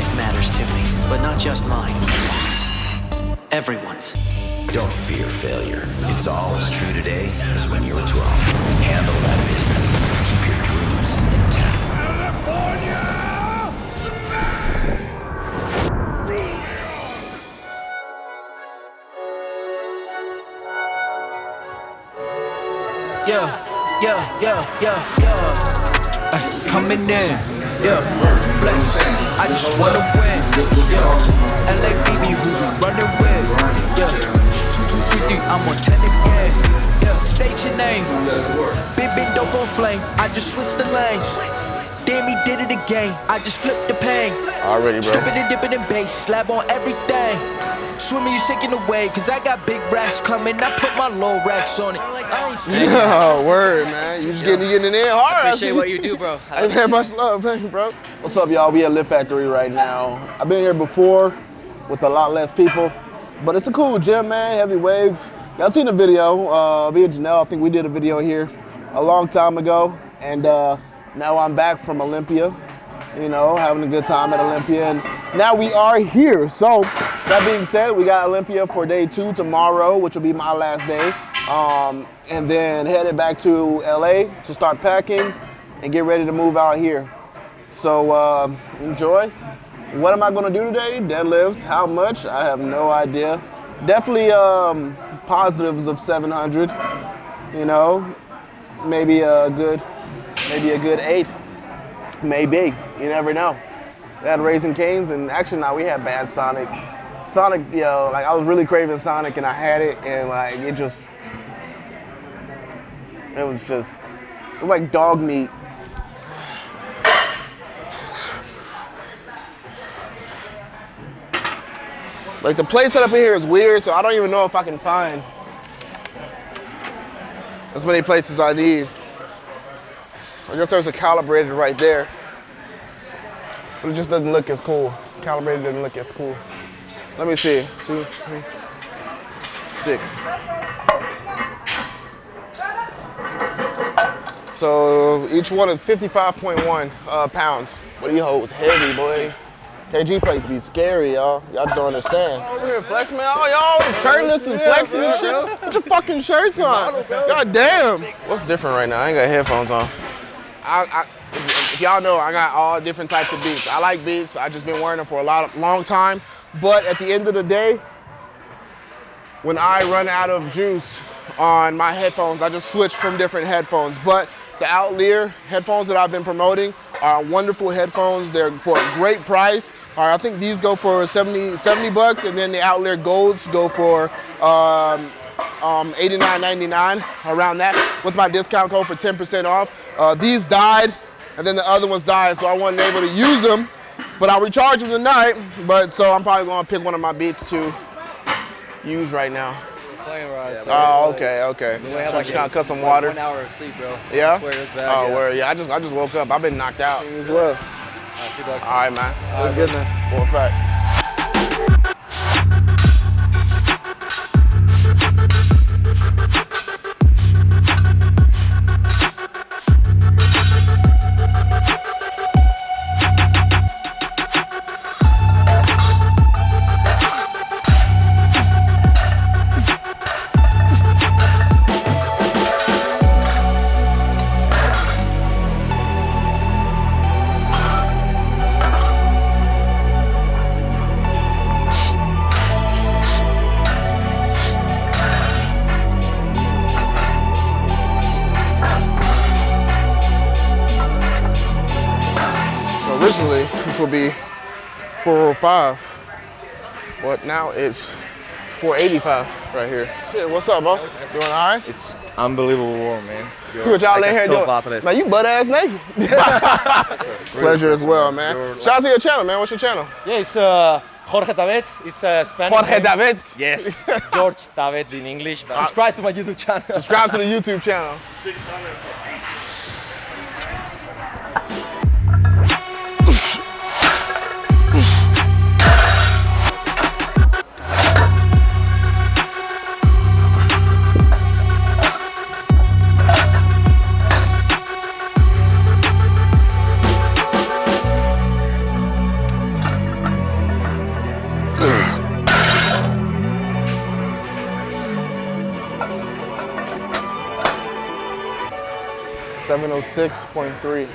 life matters to me, but not just mine. Everyone's. Don't fear failure. It's all as true today as when you were 12. Handle that business. Keep your dreams intact. California! Yeah, yeah, yeah, yeah, yeah. Ay, coming in, yeah. I just wanna win, yeah. LA BB who we running with, yeah. Two, two, three, three, I'm on ten again, yeah. State your name, big, big dope on flame. I just switched the lanes. Damn, he did it again. I just flipped the pain. Already, bro. Stripping and dipping in bass, slab on everything. Swimming, you shaking away, cause I got big racks coming. I put my low racks on it. I ain't scared. Oh, word, man. You just getting, you getting in there hard. I Appreciate see. what you do, bro. I Hey, love man, much love, man, bro. What's up, y'all? We at Lift Factory right now. I've been here before with a lot less people, but it's a cool gym, man. Heavy weights. Y'all seen the video? Uh, me and Janelle, I think we did a video here a long time ago, and uh, now I'm back from Olympia. You know, having a good time at Olympia, and now we are here. So, that being said, we got Olympia for day two tomorrow, which will be my last day, um, and then headed back to LA to start packing and get ready to move out here. So uh, enjoy. What am I gonna do today? Deadlifts. How much? I have no idea. Definitely um, positives of 700. You know, maybe a good, maybe a good eight. Maybe. You never know. We had Raising Canes, and actually now we had Bad Sonic. Sonic, you know, like I was really craving Sonic, and I had it, and like it just, it was just, it was like dog meat. Like the place set up in here is weird, so I don't even know if I can find as many plates as I need. I guess there's a calibrated right there. But it just doesn't look as cool. Calibrated doesn't look as cool. Let me see. Two, three, six. So each one is 55.1 uh, pounds. What do you hold? Heavy, boy. KG plates be scary, y'all. Y'all don't understand. Over here flexing, man. Oh, y'all always shirtless and flexing and shit. Put your fucking shirts on. God damn. What's different right now? I ain't got headphones on. I, I, if y'all know, I got all different types of beats. I like beats. I just been wearing them for a lot of, long time. But at the end of the day, when I run out of juice on my headphones, I just switch from different headphones. But the Outlier headphones that I've been promoting are wonderful headphones. They're for a great price. All right, I think these go for 70, 70 bucks, and then the Outlier Golds go for um, um, $89.99, around that, with my discount code for 10% off. Uh, these died, and then the other ones died, so I wasn't able to use them, but I'll recharge them tonight. But so I'm probably gonna pick one of my beats to use right now. Playing rods. Oh, okay, okay. We have So like just gotta cut some water. One hour of sleep, bro. Yeah. I swear it's bad. Oh, yeah. word. Yeah, I just I just woke up. I've been knocked out as well. Alright, see you, dog. All right, man. All right, good, man. For a fact. 405, but now it's 485 right here. Shit, what's up, boss? Doing all right? It's unbelievable warm, man. You're What y'all like in a here top doing? athlete. Man, you butt ass naked. Pleasure as well, man. Shout out to your channel, man. What's your channel? Yeah, it's uh, Jorge Tavet. It's uh, Spanish. Jorge name. David. Yes, George Tavet in English. But subscribe to my YouTube channel. Subscribe to the YouTube channel. 706.3.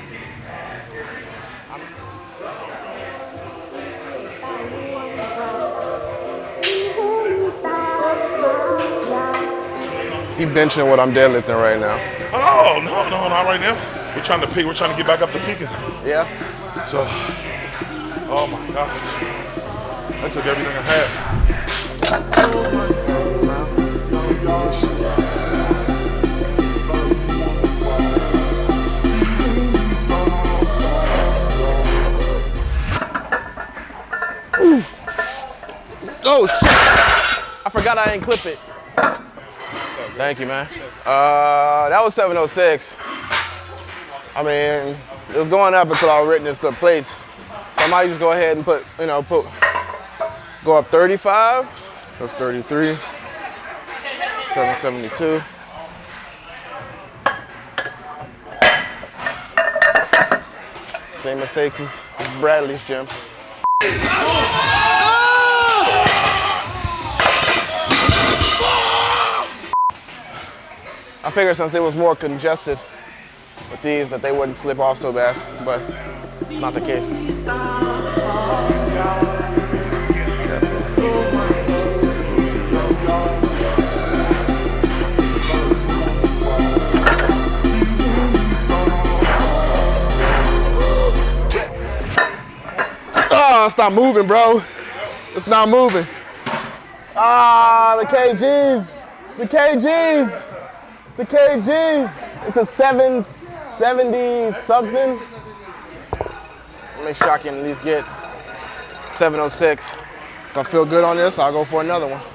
He benching what I'm deadlifting right now. Oh no, no, not right now. We're trying to peak. We're trying to get back up to peaking. Yeah? So, oh my gosh, I took everything I had. Oh, shit. I forgot I didn't clip it. Thank you, man. Uh, that was 706. I mean, it was going up until I witnessed the plates. So I might just go ahead and put, you know, put, go up 35. That's 33. 772. Same mistakes as as Bradley's gym. I figured since it was more congested with these that they wouldn't slip off so bad, but it's not the case. Oh, it's not moving, bro. It's not moving. Ah, the KGs. The KGs. The KGs. It's a 770 something. Make sure I can at least get 706. If I feel good on this, I'll go for another one.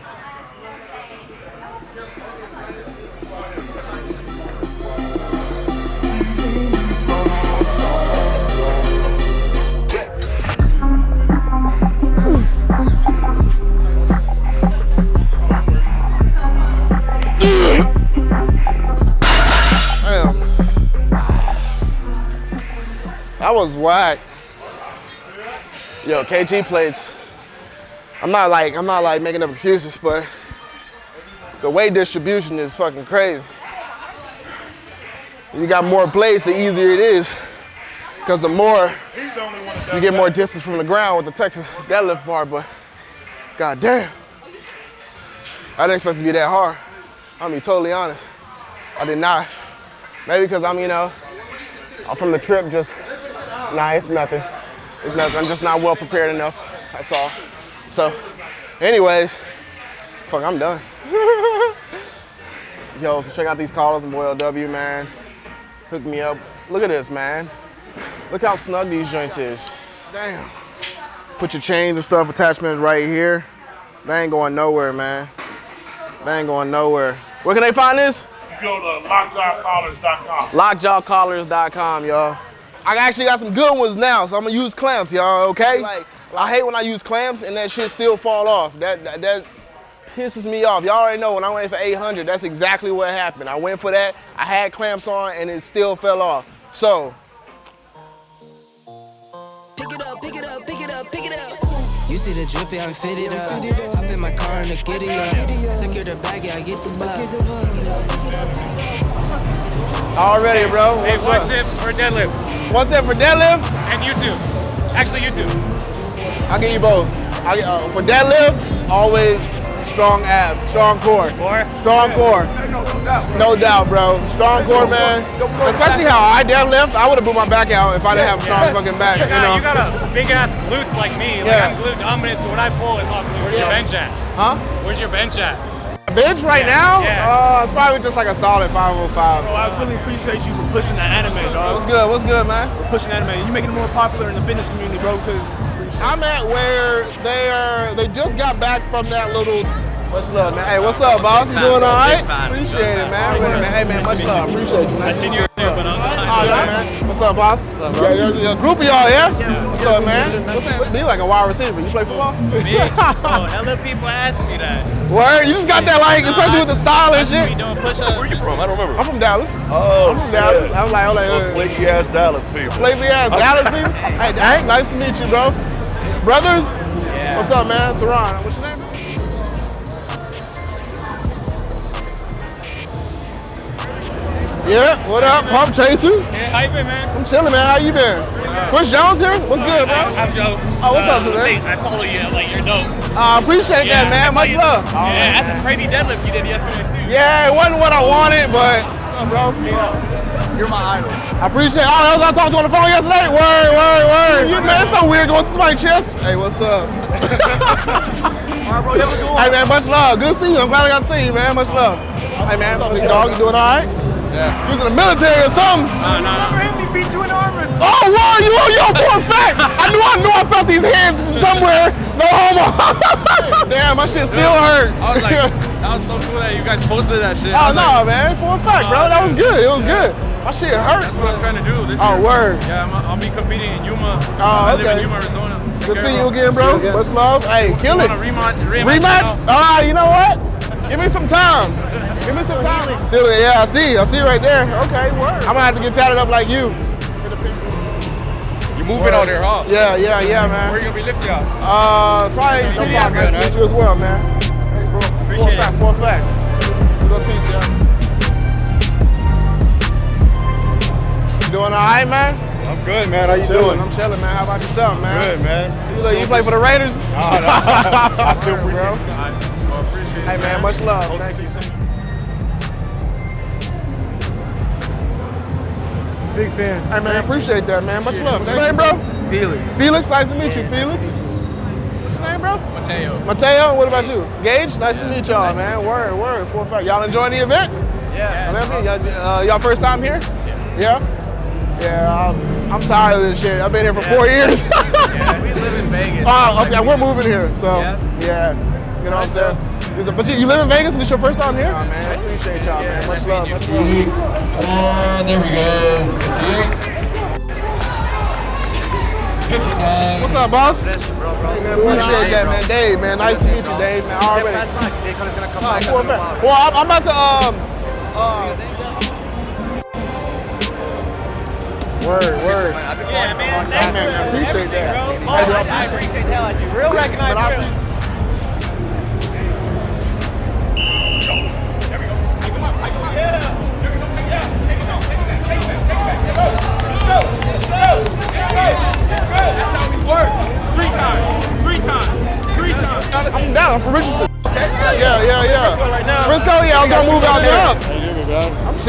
That was whack. Yo, KG plates. I'm not like I'm not like making up excuses, but the weight distribution is fucking crazy. You got more plates, the easier it is. Cause the more you get more distance from the ground with the Texas deadlift bar, but god damn. I didn't expect to be that hard. I'll be totally honest. I did not. Maybe because I'm, you know, I'm from the trip just, nah, it's nothing. It's nothing. I'm just not well prepared enough. That's all. So, anyways, fuck, I'm done. Yo, so check out these collars from Boy LW, man. Hook me up. Look at this, man. Look how snug these joints is. Damn. Put your chains and stuff, attachments right here. They ain't going nowhere, man. They ain't going nowhere. Where can they find this? Go to lockjawcollars.com. lockjawcollars.com, y'all. I actually got some good ones now, so I'm gonna use clamps, y'all, okay? Like, I hate when I use clamps and that shit still fall off. That, that, that pisses me off. Y'all already know when I went for 800, that's exactly what happened. I went for that, I had clamps on, and it still fell off. So, Pick it up, pick it up, pick it up, pick it up. You see the drippy, I'm fitted up. Hop in my car and the giddy up. Secure the bag, I get the bus. already, bro. Hey, What's one up? tip for deadlift One tip for deadlift, and YouTube. Actually, YouTube. I'll give you both. I'll, get- uh, for deadlift, always strong abs, strong core. Or Strong core. No doubt, bro. Strong core, man. Especially how I deadlift. I would have blew my back out if I didn't have a strong fucking back. you You got, know? you got a big ass glutes like me. Like Yeah. I'm glute dominant, so when I pull, it's all glute. Where's your bench at? Huh? Where's your bench at? Bench right Yeah, now? yeah. Uh, it's probably just like a solid 505. Bro, I really appreciate you for pushing the anime, What's good? What's good, man? For pushing anime. You making it more popular in the fitness community, bro, because I'm at where they are. They just got back from that little. Much love, man. Hey, what's up, boss? You doing all right? Appreciate it, man. Wait a. Hey, man, much love. Appreciate you, man. I seen you there, but I'm Oh, yeah. What's up, boss? What's up, bro? Yeah, there's a group of y'all here. What's up, man? What's that? Be like a wide receiver. You play football? Oh, hella people ask me that. Word, you just got that like, especially with the style and shit. doing push-ups. Where you from? I don't remember. I'm from Dallas. Oh, I'm from Dallas. I was like, I was like, uh, flaky ass Dallas people. Flavy ass Dallas people. Hey, Hank, nice to meet you, bro. Brothers? Yeah. What's up, man? Teron. What's your name? Yeah, what up? Pump Chaser. Yeah, how you been, man? I'm chilling, man. How you been? Chris Jones here? What's good, bro? I'm Joe. Oh, what's up, Uh, today? I follow you, like, you're dope. I appreciate that, man. Much you- love. Yeah, that's a crazy deadlift you did yesterday, too. Yeah, it wasn't what I wanted, but, bro, You're my idol. I appreciate Oh, that was I talked to on the phone yesterday. Word, word, word. You, man, it's so weird going to somebody's chest. Hey, what's up? hey, man, much love. Good to see you. I'm glad I got to see you, man. Much love. Hey, man, big dog? You doing all right? Yeah. You was in the military or something? No, no, no. Oh, wow, you on your for a fact. I knew I knew I felt these hands somewhere. No homo. Damn, my shit still hurt. I was like, that was so cool that you guys posted that shit. oh, I was no, like, man. For a fact, bro. That was good. It was good. My shit hurt. That's what I'm trying to do this Oh, year. word. Yeah, I'm, I'll be competing in Yuma. Oh, I live in Yuma, Arizona. Good to see you again, bro. Much love. Hey, kill it. Want a rematch? Rematch? Rematch? Ah, you know what? Give me some time. Give me some time. Still, yeah, I see. I see right there. Okay, word. I'm gonna have to get tatted up like you. You moving on there, huh? Yeah, yeah, yeah, man. Where man. you gonna be lifting out? Uh, probably some City nice Good, to meet you as well, man. Hey, bro. For a Appreciate fact, for a fact. We gonna see you. You doing all right, man? I'm good, man. How you Chilling. doing? I'm chilling, man. How about yourself, man? Good, man. You, look, you play for the Raiders? Oh, no. I still Bro. appreciate it. I well, appreciate Hey, it. man, much love. Thank you. Big fan. Hey, man, appreciate that, man. Much love. What's your name, bro? Felix. Felix, nice to meet you, Felix. What's your name, bro? Mateo. Mateo, what about you? Gage, nice to meet y'all, man. Word, word, for a fact. Y'all enjoying the event? Yeah. Let me, y'all, uh, first time here? Yeah. Yeah, I'm, I'm tired of this shit. I've been here for four years. Yeah, we live in Vegas. Oh, okay, we're moving here, so Yeah. yeah, you know what I'm saying. Is it- But you, you live in Vegas and it's your first time here? Oh, man, I appreciate y'all, man. Much love, much love. And there we go. 59. What's up, boss? Hey, man, appreciate that, man. Dave, man, nice to meet you, Dave, man. Already. Oh, for. Well, I'm, I'm about to um. Uh, word, word. Yeah, man. Hey, man, man, appreciate that. Bro. I appreciate the hell out of you. Real But I- recognized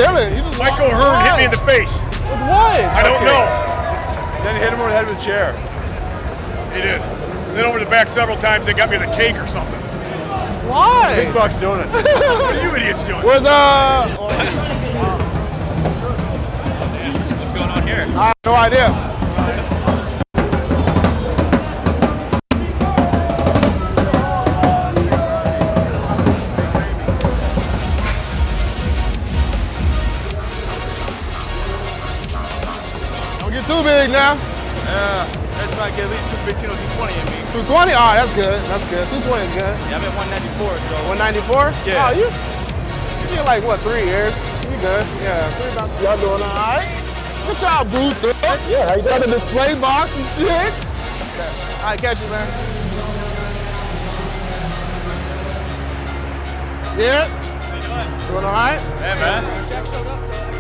chilling. You just Michael walk- Hearn hit me in the face. With what? I don't know. Then he hit him over the head with a chair. He did. And then over the back several times, they got me the cake or something. Why? Big Bucks Donuts. What are you idiots doing? Where's uh? What's going on here? I have no idea. Now. Yeah. Let's try get at least 215 or 220 in me. 220? All right, that's good. That's good. 220 is good. Yeah, I'm at 194, so. 194? Yeah. Oh, you, you get like, what, three years? You good. Yeah. Three months. Y'all doing all right? Good job, Booster. Yeah, how you got the display box and shit. Okay. All right, catch you, man. Yeah? Doing all right? Yeah, man.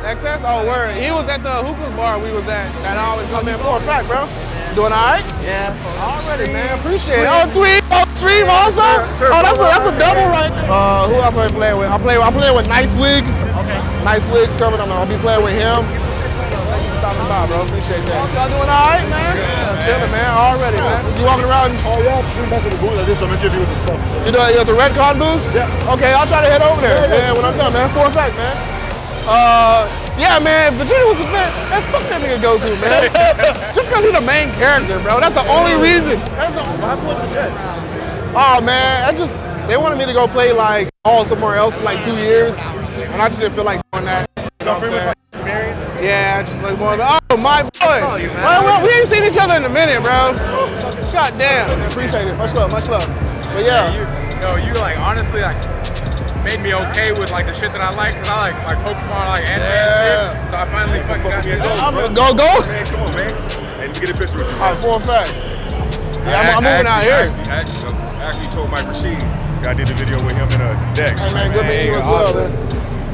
XS? Oh, word. He was at the hookah bar we was at that I always come in for a fact, bro. Doing all right? Yeah. Already, man. Appreciate it. Oh, Tweet. Oh, Stream also. Sir, sir, oh, that's a, that's a double right there. Uh, who else am I playing with? I'm playing. I'm playing with NiceWigg. Okay. NiceWigg's coming. On. I'm gonna be playing with him. Thank you for stopping by, bro. Appreciate that. Y'all doing all right, man? Yeah, chilling, man. Already, man. You walking around? Oh, yeah. Just back to the booth. I did some interviews and stuff. You know, you at the Redcon booth? Yeah. Okay, I'll try to head over there. Yeah, when I'm done, man. For a fact, man. Uh, yeah, man. Virginia was the man. Man, fuck that nigga Goku, man. Just because he's the main character, bro. That's the only reason. That's the What happened with the Jets? Oh man, I just they wanted me to go play like all somewhere else for like two years, and I just didn't feel like doing that. You know what I'm saying? Experience? Yeah, just like more of a, oh my boy. Oh, you, man. Well, well, we ain't seen each other in a minute, bro. God damn. Appreciate it. Much love, much love. But yeah. You, yo, you like honestly like made me okay with like the shit that I like because I like like Pokemon, I like anime and shit. So I finally fucking got me a this. goal, I'ma go go. Man, come on, man. Hey, let me get a picture with you, All man. right, for a fact. Yeah, I'm, I'm moving out here. Actually, actually, actually told Mike Rashid. I did a video with him in a Dex. Hey man, good meeting you as well, man.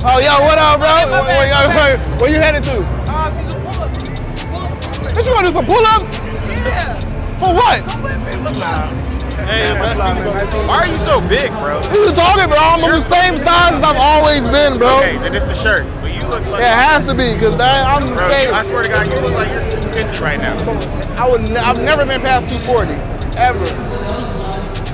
Oh, yo, what up, bro? my Where, bad, where, where, where you headed to? Uh, these are pull-ups. Pull-ups. What you want to do some pull-ups? Yeah. For what? Come with me. What's up? Hey, much love, man. Nice to meet you. Why are you so big, bro? What you talking, bro? I'm the same size as I've always been, bro. Okay, then it's the shirt. But you look like. It has to be, because I'm the Bro, same. I swear to God, you look like you're 250 right now. I would ne- I've never been past 240, ever.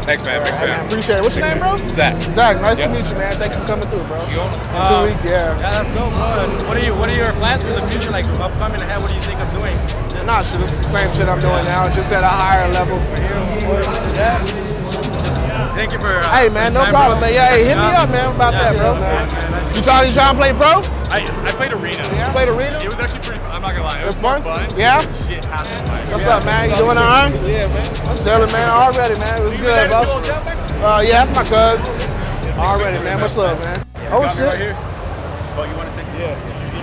Thanks, man. Big Hey, man, fan. appreciate it. What's your name, bro? Zach. Zach, nice Yep. to meet you, man. Thank you for coming through, bro. You own In two Uh, weeks, yeah. Yeah, that's dope, bro. What are you? What are your plans for the future? Like upcoming ahead, what do you think of doing? Nah, shit, this is the same shit I'm doing now, just at a higher level. yeah. Thank you for. Uh, Hey, man, no problem, bro. man. Yeah, hey, hit me up, man, about Yeah, that, bro. man. You trying, you trying to play pro? I, I played arena. You played arena? It was actually pretty. I'm not gonna lie. It It's was fun? fun. Yeah? Shit happened. Like, What's up, man? You doing all right? Yeah, man. I'm chilling, man. Already, man. It was good, bro. Uh, yeah, that's my cuz. Already, man. Much love, man. Oh, shit. here. Oh, you want to take? And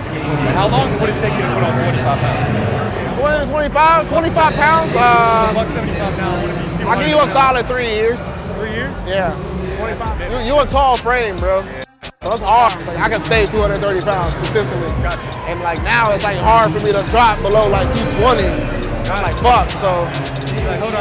how long would it take you to put on 25 pounds? 20 to 25, 25 pounds. Uh, Buck 75 now. What if you see I'll give you a solid three years. three years? Yeah, 25. You, you a tall frame, bro. So it's hard. Like, I can stay 230 pounds consistently. Gotcha. And like now, it's like hard for me to drop below like 220. I'm like, fuck. So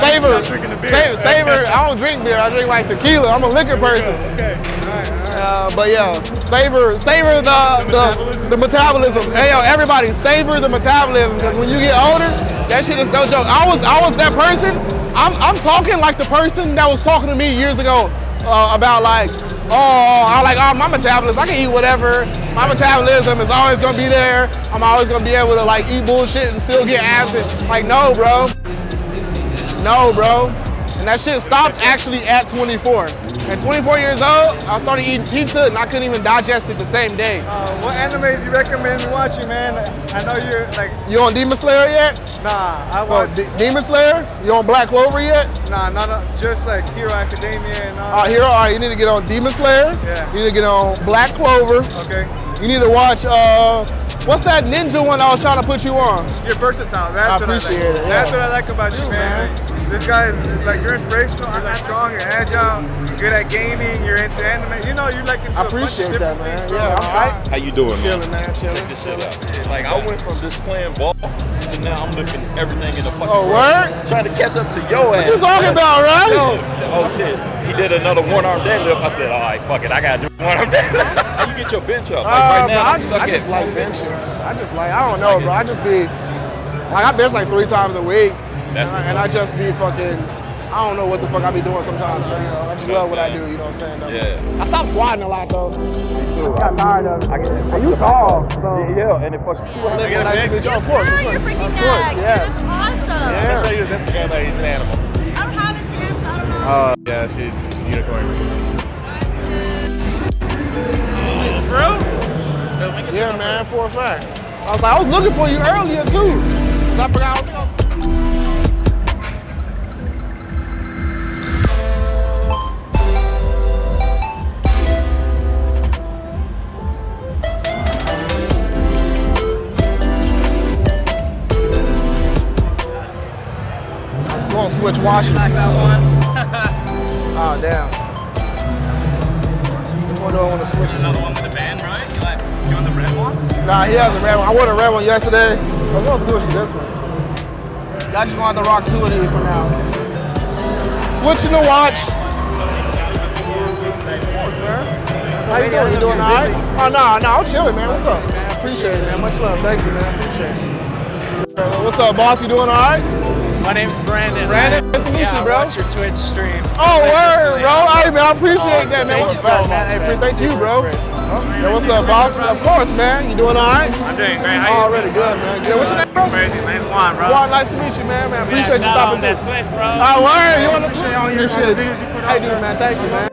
savor, stop drinking the beer. savor, savor. I don't drink beer. I drink like tequila. I'm a liquor person. Okay. All right. All right. Uh, but yeah, savor, savor the the, the metabolism. Hey yo, everybody, savor the metabolism because when you get older, that shit is no joke. I was I was that person. I'm I'm talking like the person that was talking to me years ago uh, about like, oh, I like oh my metabolism. I can eat whatever. My metabolism is always gonna be there. I'm always gonna be able to like eat bullshit and still get abs. Like no, bro. No, bro. And that shit stopped actually at 24. At 24 years old, I started eating pizza and I couldn't even digest it the same day. Uh, what animes you recommend me watching, man? I know you're like, You on Demon Slayer yet? nah, I So watch, D- Demon Slayer? You on Black Clover yet? nah, not uh, just like Hero Academia and all. Right, here, all right, you need to get on Demon Slayer. Yeah. You need to get on Black Clover. Okay. You need to watch, uh, what's that ninja one I was trying to put you on? You're versatile. That's I what appreciate I like. it, yeah. That's what I like about you, man. man. Like, this guy is like you're inspirational. You're like strong. You're agile. You're good at gaming. You're into anime. You know, you're like into I a bunch of appreciate that, man. things. Yeah, I'm Alright. tight. How you doing, man? Chilling, man, chilling. Check this shit out. Like I went from just playing ball to now I'm lifting everything in the fucking Oh, world. word? Trying to catch up to your ass. What you talking man. about, right? Yo, said, oh shit. He did another one arm deadlift. I said, all right, fuck it. I gotta do one arm deadlift. How you get your bench up? Like Uh, right now, I I'm just, stuck I just like benching. I just like, I don't know, bro. I just be, like, I bench like three times a week. That's and, I, and I just be fucking, I don't know what the fuck I be doing sometimes, but, you know, I just You know love what what I do, you know what I'm saying? Though. Yeah. I stopped squatting a lot, though. I got tired of it. And you tall, so. Yeah, and it fucking. Live nice to meet you. Of course, of you're course, freaking of course, yeah. That's awesome. Yeah. Show you his Instagram that he's an animal. I don't have Instagram, so I don't know. Oh, yeah, she's unicorn. Bro? Yeah, man, for a fact. I was like, I was looking for you earlier, too. 'Cause I forgot, I don't think I I'm switch washes. oh, damn. Which one do I want to switch to? Another one with the band, right? You like you want the red one? Nah, he has a red one. I wore the red one yesterday. I'm gonna switch to this one. Y'all just have to rock two of these for now. Switching the watch. How you doing? You doing all right? Oh, no, no, I'm chilling, man. What's up, man? Appreciate it, man. Much love. Thank you, man. Appreciate it. What's up, boss? You doing all right? My name's Brandon. Brandon, nice to meet yeah, you, bro. I watch your Twitch stream. Oh, word, bro. Hey, man, I appreciate oh, that, man. Thank What's you so up, man? Hey, thank you, bro. Yeah, what's up, boss? Of course, man. You doing all right? I'm doing great. How you Already good, man. Yeah, what's your name, bro? Crazy. Name's Juan, bro. Juan, nice to meet you, man. Man, appreciate you shout stopping out on that through. Twitch, bro. Oh, word. You on the Twitch? all your- all Appreciate you you. put Hey, dude, man. Thank you, man.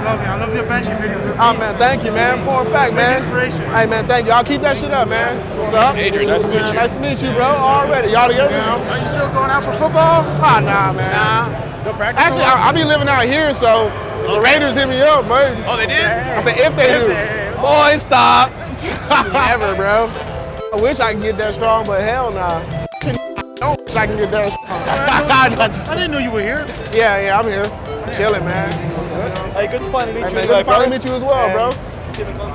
I love you. I love your benching videos. Oh, man, thank you, man. For a fact, man. inspiration. Hey, man, thank you. I'll keep that shit up, man. What's up? Adrian, nice to meet you. Nice to meet you, bro. Already. Y'all together now? Are you still going out for football? Ah, nah, man. Nah. No practice. Actually, I, I be living out here, so if the Raiders hit me up, man. Oh, they did? I said, if they If do. they- Boy, stop. Never, bro. I wish I could get that strong, but hell nah. I don't wish I can get that strong. I didn't know you were here. yeah, yeah, I'm here. I'm chilling, man. Hey, good to finally meet Hey, you. man, good to finally meet you as well, bro.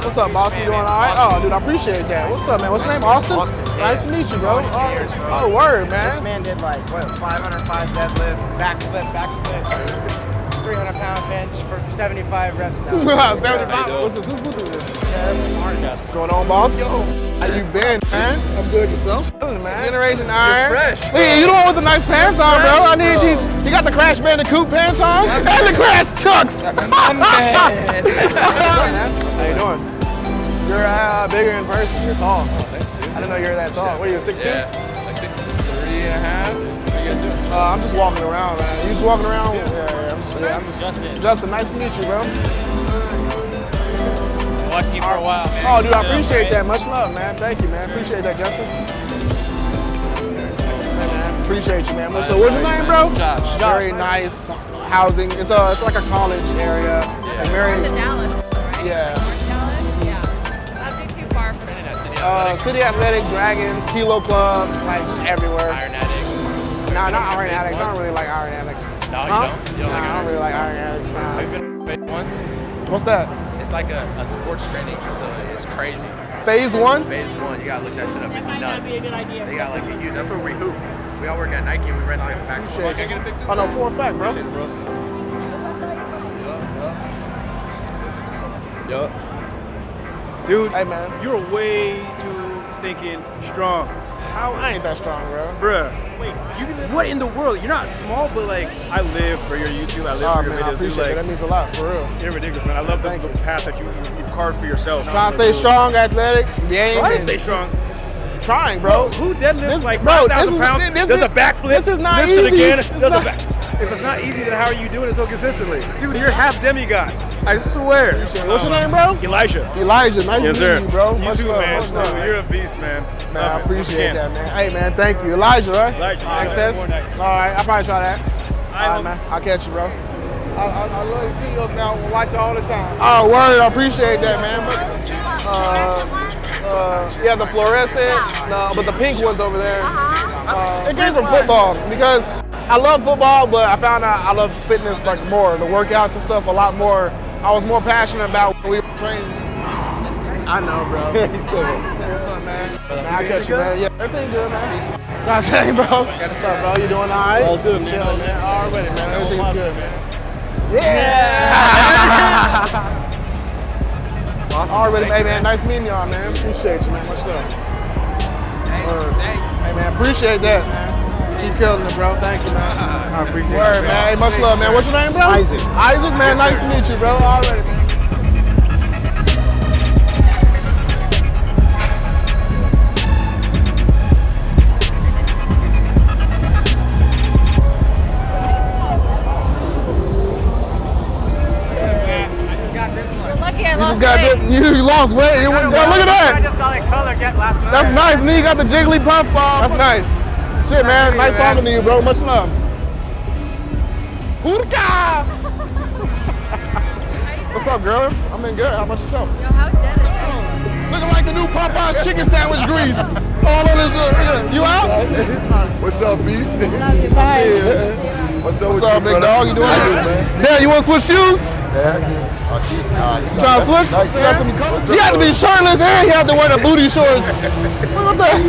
What's up, boss? You doing all right? Oh, dude, I appreciate that. What's up, man? What's your name? Austin? Austin, Nice to meet you, bro. Oh, word, man. This man. man did like what 505 deadlift, backflip, backflip, 300 pound bench for 75 reps now. 75. What's this? Who's who do this? What's going on, boss? Yo. How you been, man? I'm good. Yourself? Chilling, man. Generation Iron. fresh, Look, at you the one with the nice pants on, bro. I need these. You got the Crash Bandicoot pants on? And the Crash Chucks. How you doing? You're uh, bigger in person. You're tall. I didn't know you were that tall. What are you, 6'2"? Yeah, like six, three and a half. What you guys doing? Uh, I'm just walking around, man. You just walking around? Yeah, yeah. I'm just, yeah, I'm just Justin. Justin, nice to meet you, bro. Watching you for a while, man. Oh, dude, I appreciate that. Much love, man. Thank you, man. Appreciate that, Justin. Hey, man. Appreciate you, man. What's, so, what's your name, bro? Josh. Very nice housing. It's a, it's like a college area. And very, To Dallas, yeah. North Dallas? Yeah. That'd be too far for me. Uh, City Athletic, Dragon, Kilo Club, like just everywhere. Iron Addicts. Nah, not Iron Addicts. I don't really like Iron Addicts. No, you Huh? don't? You don't nah, like I don't really like Iron Addicts. Nah. Have you been to Phase One? What's that? It's like a, a sports training facility. It's crazy. Phase one? Phase One. You gotta look that shit up. It's might not nuts. be a good idea. They got like a huge. That's where we hoop. We all work at Nike and we rent like a back. Appreciate you. Oh, no, for a fact, bro. Yup. Dude, hey man, you're way too stinking strong. How? I ain't that strong, bro. Bruh. Wait, you live, what in the world? You're not small, but like I live for your YouTube. I live Oh, for your man, I videos. dude. appreciate like, it. That means a lot, for real. You're ridiculous, man. I love the, the path that you you've carved for yourself. Trying to stay strong, athletic, game. Try to stay strong. Trying, bro. Who deadlifts This- like bro, 5,000 this is- pounds, this does is- a backflip, this is not lifts it easy. again, does a back. If it's not easy, then how are you doing it so consistently? Dude, you're half demigod. I swear. What's your name, bro? Elijah. Elijah, nice yes, to meet you, bro. You Much too, love, man. much love. Dude, You're a beast, man. Man, I Love it. appreciate Once that, man. Hey, man, thank you. Elijah, right? Elijah. Access? All right, I'll probably try that. All right, man. I'll catch you, bro. I, I, I love your videos, man. I watch it all the time. Oh, word. I appreciate that, man. Uh, uh, yeah, the fluorescent, no, but the pink one's over there. Uh, it came from football because I love football, but I found out I love fitness like more, the workouts and stuff a lot more. I was more passionate about when we were training. I know, bro. Say what's up, man. man I catch you, man. Yeah, everything good, man. Not saying, bro. What's up, bro? You doing all right? All good, man. Chilling, man. Already, man. Everything's good, man. Yeah. Already, hey, man. Nice meeting y'all, man. Appreciate you, man. Much love. Word. Hey, man. Appreciate that, man. Keep killing it, bro. Thank you, man. I appreciate Word, it, man. Hey, much love, man. What's your name, bro? Isaac. Isaac, man. Nice to meet you, bro. Already, man. I just got this one. You're lucky I lost just got weight. this. You, you lost weight. You. Look at that. I just saw that color get last night. That's nice. And you got the jiggly Jigglypuff. Uh, That's nice. Shit, man. Nice talking to you, bro. Much love. Hoorka! What's up, girl? I'm in good. How about yourself? Yo, how dead is that? Looking like the new Popeye's chicken sandwich grease. All on his. Uh, you out? What's up, Beast? Love you. Bye. What's up, What's with up, you, big brother? dog? You doing How good? man? Damn, you want to switch shoes? Yeah. Oh You trying to switch? Nice, You got some- What's He had to be shirtless and he had to wear the booty shorts. Look at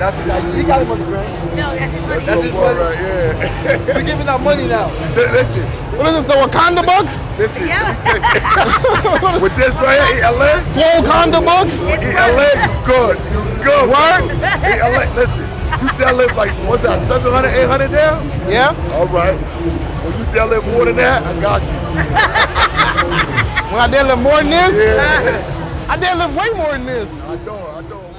that. That's the He got him on the ground. No, that's it. That's his boy right yeah. We're giving out money now. Listen, What is this, the Wakanda bucks? listen. Yeah. With this right here, LA, Swole Wakanda bucks? in LA, you good. You good. Word? In LA, listen. You deadlift like, what's that, 700, 800 now? Yeah? All right. When you deadlift more than that, I got you. When I did lift more than this? Yeah. I did lift way more than this. I know, I know.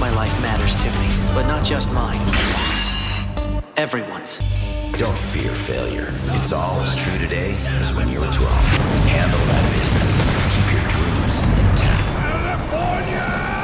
My life matters to me, but not just mine. Everyone's. Don't fear failure. It's all as true today as when you were 12. Handle that business. Keep your dreams intact. Yeah,